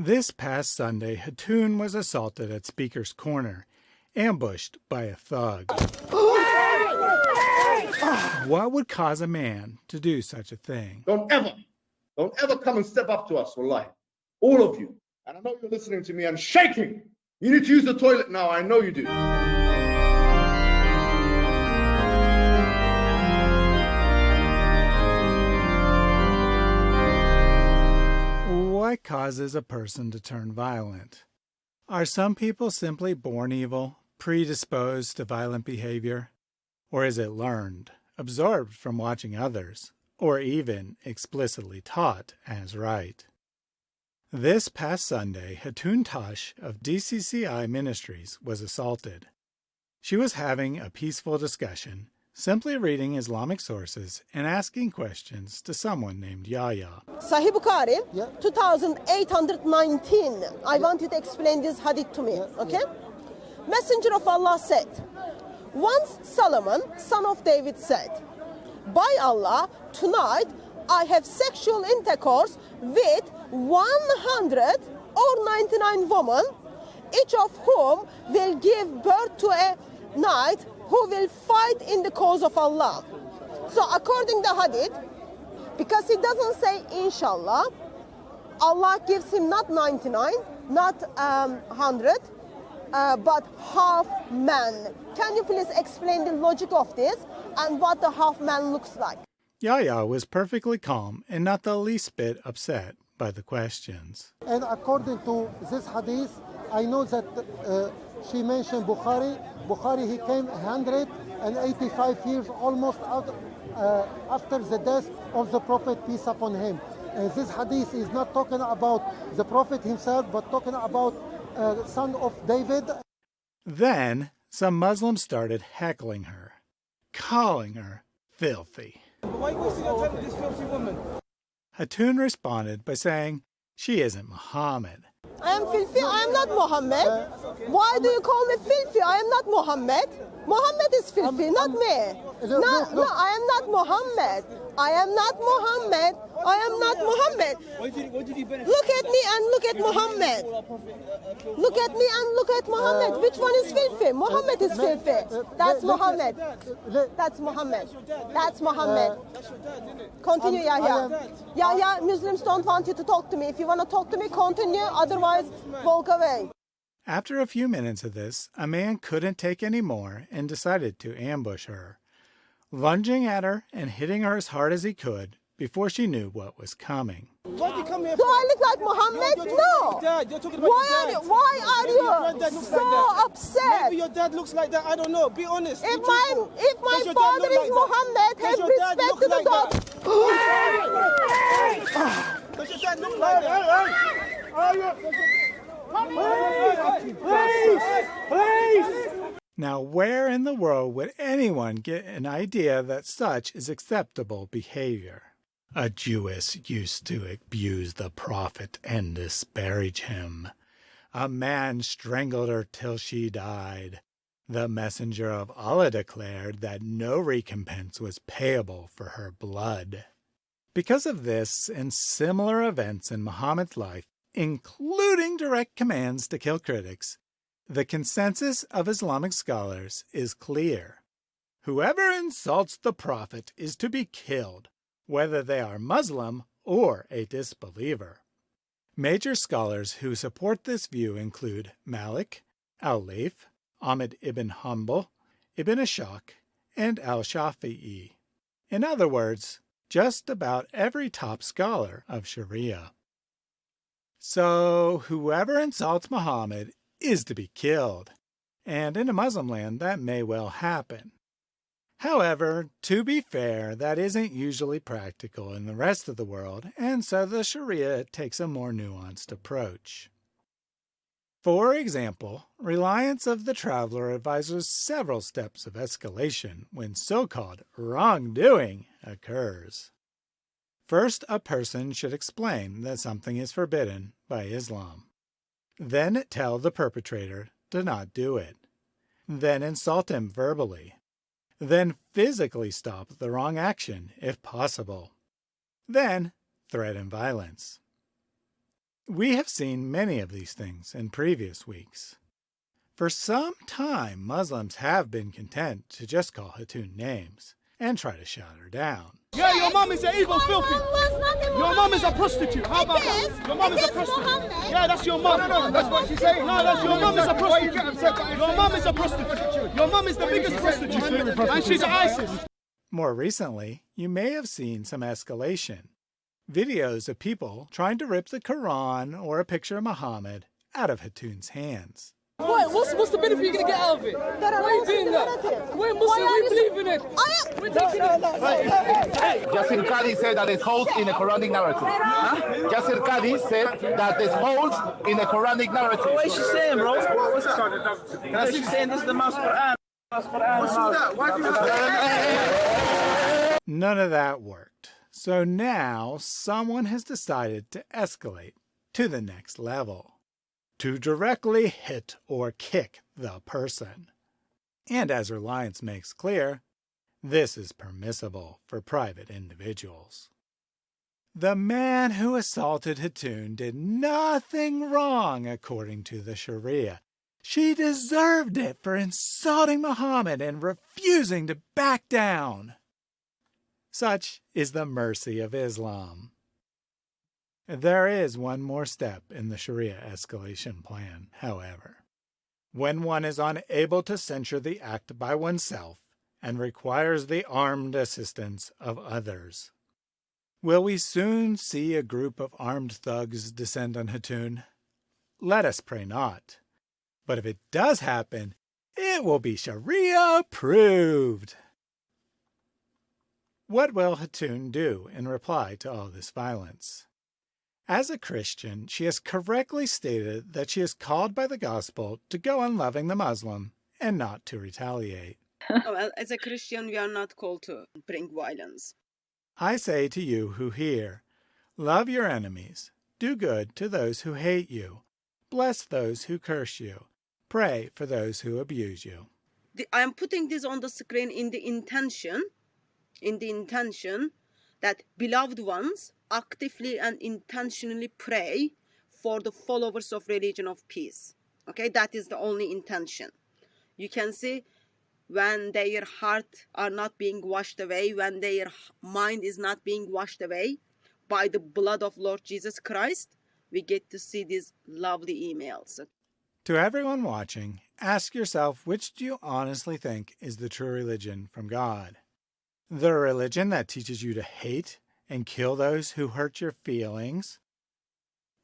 This past Sunday, Hatun was assaulted at Speaker's Corner, ambushed by a thug. what would cause a man to do such a thing? Don't ever, don't ever come and step up to us, wallahi. All of you. And I know you're listening to me and shaking. You need to use the toilet now. I know you do. What causes a person to turn violent? Are some people simply born evil, predisposed to violent behavior? Or is it learned, absorbed from watching others, or even explicitly taught as right? This past Sunday, Hatun Tash of DCCI Ministries was assaulted. She was having a peaceful discussion simply reading Islamic sources and asking questions to someone named Yahya. Sahih Bukhari, yeah. 2819. I want you to explain this hadith to me, yeah. okay? Yeah. Messenger of Allah said, Once Solomon, son of David, said, By Allah, tonight I have sexual intercourse with 100 or 99 women, each of whom will give birth to a knight who will fight in the cause of Allah. So according to Hadith, because he doesn't say inshallah, Allah gives him not 99, not um, 100, uh, but half man. Can you please explain the logic of this and what the half man looks like? Yahya was perfectly calm and not the least bit upset by the questions. And according to this hadith, I know that uh, she mentioned Bukhari. Bukhari, he came 185 years almost out, uh, after the death of the Prophet, peace upon him. And this hadith is not talking about the Prophet himself, but talking about uh, son of David. Then some Muslims started heckling her, calling her filthy. Why are you wasting your time with this filthy woman? Hatun responded by saying she isn't Muhammad. I am filthy. I am not Muhammad. Why do you call me filthy? I am not Muhammad. Muhammad is filthy, not me. No, no, I am not Muhammad. I am not Muhammad. I am not Muhammad. Look at me and look at Muhammad. Look at me and look at Muhammad. Which one is filthy? Muhammad is filthy. That's Muhammad. That's Muhammad. That's Muhammad. Continue, Yahya. Yahya, Muslims don't want you to talk to me. If you want to talk to me, continue. Otherwise, walk away. After a few minutes of this, a man couldn't take any more and decided to ambush her lunging at her and hitting her as hard as he could before she knew what was coming. What do, do I look like Muhammad? No. Dad. You're talking about why are you, why are you so like upset? Maybe your dad looks like that. I don't know. Be honest. If my if my father is like Muhammad, have respect to the God. Does your dad look like that? Please! Please! Please! Now, where in the world would anyone get an idea that such is acceptable behavior? A Jewess used to abuse the prophet and disparage him. A man strangled her till she died. The messenger of Allah declared that no recompense was payable for her blood. Because of this and similar events in Muhammad's life, including direct commands to kill critics, the consensus of Islamic scholars is clear. Whoever insults the Prophet is to be killed, whether they are Muslim or a disbeliever. Major scholars who support this view include Malik, Al-Layth, Ahmed ibn Hanbal, Ibn Ishaq, and Al-Shafi'i. In other words, just about every top scholar of Sharia. So whoever insults Muhammad is to be killed, and in a Muslim land that may well happen. However, to be fair, that isn't usually practical in the rest of the world, and so the Sharia takes a more nuanced approach. For example, reliance of the traveler advises several steps of escalation when so-called wrongdoing occurs. First, a person should explain that something is forbidden by Islam. Then tell the perpetrator to not do it. Then insult him verbally. Then physically stop the wrong action if possible. Then threaten violence. We have seen many of these things in previous weeks. For some time, Muslims have been content to just call Hatun names and try to shut her down. Yeah, your mom is an evil, filthy. Your mom is a prostitute. How about that? Your mom is a prostitute. Yeah, that's your mom. No, no, no, that's what she's saying. No, that's your mom is a Why you get upset? prostitute. Your mom is a prostitute. Your mom is the biggest prostitute. And she's ISIS. More recently, you may have seen some escalation. Videos of people trying to rip the Quran or a picture of Muhammad out of Hatun's hands. Why? What's, what's the benefit you're going to get out of it? That are Why are you doing that? narrative. We're Why Muslim, we you- believe in it. I am. We're taking it. Yasir Qadi said that there's holes in the Quranic narrative. Huh? Yasir Qadi said that there's holes in the Quranic narrative. What is she saying, bro? What's that? She's saying this is the Mouse Quran. What's all that? Why do you None of that worked. So now someone has decided to escalate to the next level. To directly hit or kick the person. And as Reliance makes clear, this is permissible for private individuals. The man who assaulted Hatun did nothing wrong according to the Sharia. She deserved it for insulting Muhammad and refusing to back down. Such is the mercy of Islam. There is one more step in the Sharia escalation plan, however. When one is unable to censure the act by oneself and requires the armed assistance of others. Will we soon see a group of armed thugs descend on Hatun? Let us pray not. But if it does happen, it will be Sharia approved. What will Hatun do in reply to all this violence? As a Christian, she has correctly stated that she is called by the gospel to go on loving the Muslim and not to retaliate. Oh, well, as a Christian, we are not called to bring violence. I say to you who hear, love your enemies, do good to those who hate you, bless those who curse you, pray for those who abuse you. I am putting this on the screen in the intention, in the intention that beloved ones actively and intentionally pray for the followers of religion of peace. Okay, that is the only intention. You can see when their heart are not being washed away, when their mind is not being washed away by the blood of Lord Jesus Christ, we get to see these lovely emails. To everyone watching, ask yourself which do you honestly think is the true religion from God? The religion that teaches you to hate and kill those who hurt your feelings?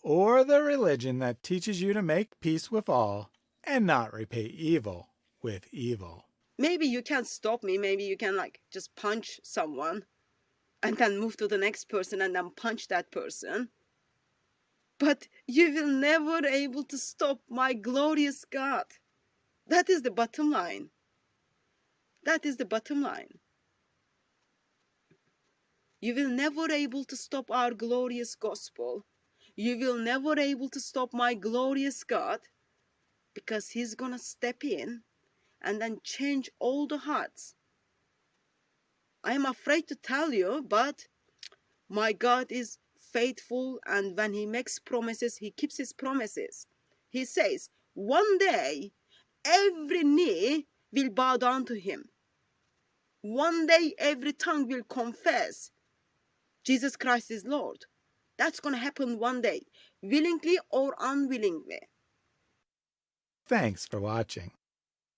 Or the religion that teaches you to make peace with all and not repay evil with evil? maybe you can stop me maybe you can like just punch someone and then move to the next person and then punch that person but you will never able to stop my glorious god that is the bottom line that is the bottom line you will never able to stop our glorious gospel you will never able to stop my glorious god because he's gonna step in and then change all the hearts. I am afraid to tell you, but my God is faithful, and when He makes promises, He keeps His promises. He says, One day every knee will bow down to Him. One day every tongue will confess Jesus Christ is Lord. That's going to happen one day, willingly or unwillingly. Thanks for watching.